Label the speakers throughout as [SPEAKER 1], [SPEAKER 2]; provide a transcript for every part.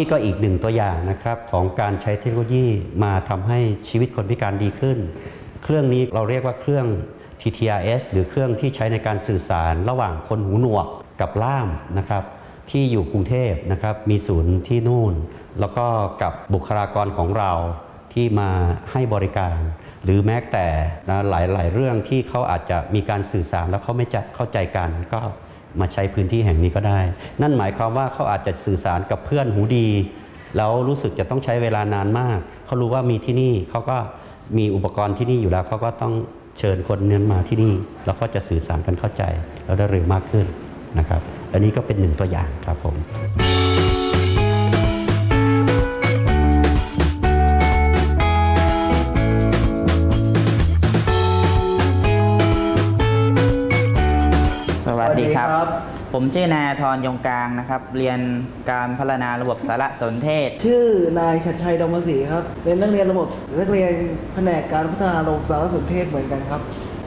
[SPEAKER 1] ี่ก็อีกหนึ่งตัวอย่างนะครับของการใช้เทคโนโลยีมาทำให้ชีวิตคนพิการดีขึ้น เครื่องนี้เราเรียกว่าเครื่อง TTRS หรือเครื่องที่ใช้ในการสื่อสารระหว่างคนหูหนวกกับล่ามนะครับที่อยู่กรุงเทพนะครับมีศูนย์ที่นู่น แล้วก็กับบุคลากรของเราที่มาให้บริการ หรือแม้แต่นะหลายๆ เรื่องที่เขาอาจจะมีการสื่อสารแล้วเขาไม่จะเข้าใจกันก็ มาใช้พื้นที่แห่งนี้ก็ได้ นั่นหมายความว่าเขาอาจจะสื่อสารกับเพื่อนหูดี แล้วรู้สึกจะต้องใช้เวลานานมาก เขารู้ว่ามีที่นี่เขาก็มีอุปกรณ์ที่นี่อยู่แล้วเขาก็ต้องเชิญคนนั้นมาที่นี่ แล้วก็จะสื่อสารกันเข้าใจ แล้วได้เร็วมากขึ้นนะครับ อันนี้ก็เป็นหนึ่งตัวอย่างครับผม
[SPEAKER 2] ผมชื่อนายธรยงกลางนะครับ เรียนการพัฒนาระบบสารสนเทศ
[SPEAKER 3] ชื่อนายชัดชัยดงมศรีครับเป็นนักเรียนระบบนักเรียนแผนกการพัฒนาระบบสารสนเทศเหมือนกันครับ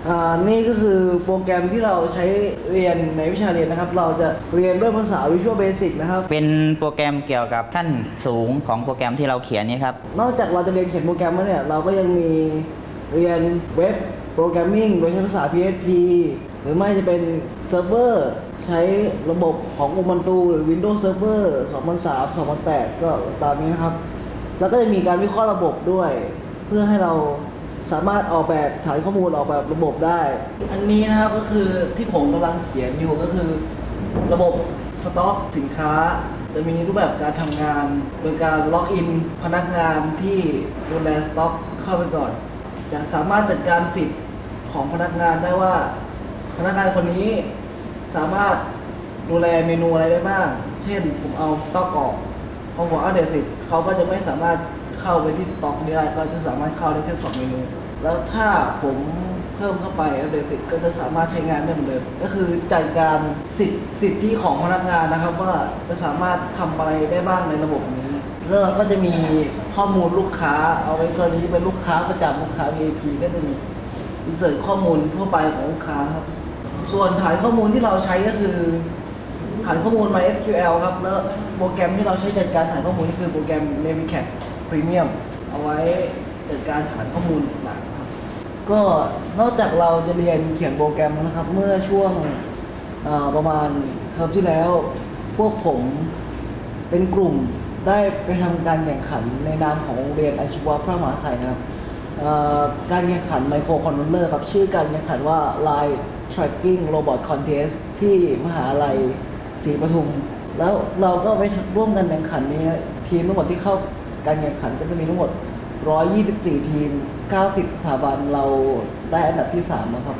[SPEAKER 3] อ่านี่ก็คือโปรแกรมที่เราใช้เรียนในวิชาเรียนนะครับ เราจะเรียนด้วยภาษา Visual Basic นะครับ
[SPEAKER 2] เป็นโปรแกรมเกี่ยวกับขั้นสูงของโปรแกรมที่เราเขียนนี่ครับ
[SPEAKER 3] นอกจากเราจะเรียนเขียนโปรแกรมแล้วเนี่ย เราก็ยังมีเรียนเว็บprogramming โดยใช้ภาษา PHP หรือไม่จะเป็นเซิร์ฟเวอร์ ใช้ระบบของ Ubuntu หรือ Windows Server 2003 2008 ก็ตามนี้นะครับ แล้วก็จะมีการวิเคราะห์ระบบด้วย เพื่อให้เราสามารถออกแบบฐานข้อมูลออกแบบระบบได้ อันนี้นะครับก็คือที่ผมกำลังเขียนอยู่ก็คือ ระบบสต็อกสินค้า จะมีรูปแบบการทำงาน โดยการล็อกอินพนักงานที่ดูแลสต็อกเข้าไปก่อน จะสามารถจัดการสิทธิ์ของพนักงานได้ว่า พนักงานคนนี้ สามารถดูแลเมนูอะไรได้บ้าง เช่นผมเอาสต็อกออกพอผมเอาเดสิทธิ์เขาก็จะไม่สามารถเข้าไปที่สต็อกนี้ได้ ก็จะสามารถเข้าได้แค่สองเมนู แล้วถ้าผมเพิ่มเข้าไปแล้วเดสิทธิ์ก็จะสามารถใช้งานได้เหมือนเดิม ก็คือจัดการสิทธิสิทธิของพนักงานนะครับ ว่าจะสามารถทำอะไรได้บ้างในระบบนี้ แล้วเราก็จะมีข้อมูลลูกค้า เอาไว้กรณีเป็นลูกค้าประจำลูกค้า VIP ก็จะมีอินเสิร์ตข้อมูลทั่วไปของลูกค้าครับ ส่วนฐานข้อมูลที่เราใช้ก็คือฐานข้อมูล MySQL ครับ แล้วโปรแกรมที่เราใช้จัดการฐานข้อมูลก็คือโปรแกรม Navicat Premium เอาไว้จัดการฐานข้อมูลต่างๆครับ ก็นอกจากเราจะเรียนเขียนโปรแกรมนะครับ เมื่อช่วงประมาณเทอมที่แล้ว พวกผมเป็นกลุ่มได้ไปทำการแข่งขันในนามของโรงเรียนอาชีวะพระมหาไถ่นะครับการแข่งขันไมโครคอนโทรลเลอร์ครับชื่อการแข่งขันว่า Line Tracking Robot Contest ที่มหาลัยศรีปทุม แล้วเราก็ไปร่วมกันแข่งขันนี้ทีมทั้งหมดที่เข้าการแข่งขันก็จะมีทั้งหมด 124 ทีม 90 สถาบันเราได้อันดับที่ 3 นะครับ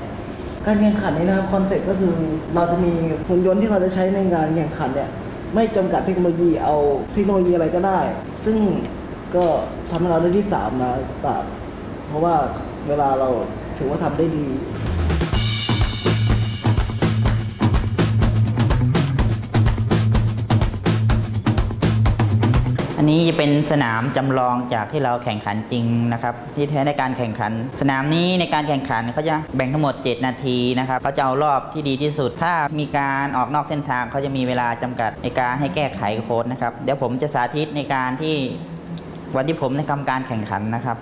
[SPEAKER 3] การแข่งขันนี้นะครับ concept ก็คือเราจะมีหุ่นยนต์ที่เราจะใช้ในงานแข่งขันเนี่ยไม่จำกัดเทคโนโลยีเอาเทคโนโลยีอะไรก็ได้ ซึ่งก็ทำให้เราได้ที่ 3 มาสตาร์ทเพราะว่าเวลาเราถือว่าทำได้ดี
[SPEAKER 2] อันนี้จะเป็นสนามจำลองจากที่เราแข่งขันจริงนะครับที่แท้ในการแข่งขัน สนามนี้ในการแข่งขันเขาจะแบ่งทั้งหมด 7 นาทีนะครับเขาจะเอารอบที่ดีที่สุด ถ้ามีการออกนอกเส้นทางเขาจะมีเวลาจำกัดในการให้แก้ไขโค้ดนะครับเดี๋ยวผมจะสาธิตในการที่วันที่ผมในกรรมการแข่งขันนะครับ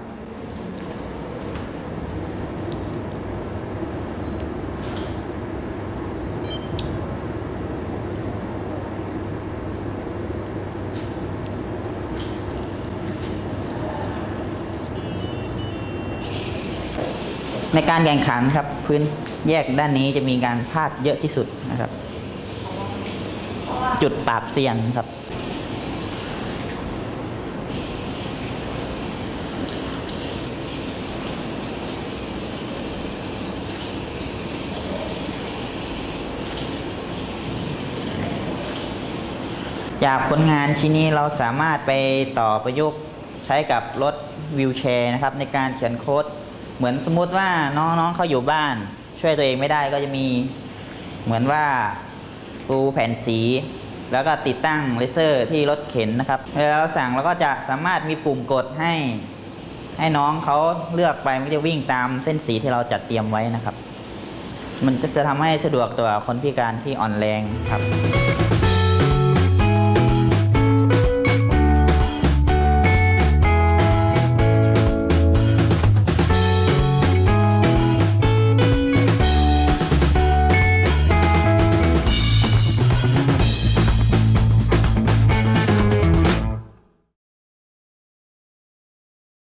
[SPEAKER 2] ในการแข่งขันครับพื้นแยกด้านนี้จะมีการพลาดเยอะที่สุดนะครับ จุดปราบเซียนครับ จากผลงานชิ้นนี้เราสามารถไปต่อประยุกต์ใช้กับรถวิวแชร์นะครับ ในการเขียนโค้ด เหมือนสมมุติว่าน้องๆเขาอยู่บ้าน ช่วยตัวเองไม่ได้ก็จะมีเหมือนว่าปูแผ่นสี แล้วก็ติดตั้งเลเซอร์ที่รถเข็นนะครับเวลาเราสั่งเราก็จะสามารถมีปุ่มกดให้ ให้น้องเขาเลือกไปไม่จะวิ่งตามเส้นสีที่เราจัดเตรียมไว้นะครับ มันจะจะทำให้สะดวกต่อคนพิการที่อ่อนแรงครับ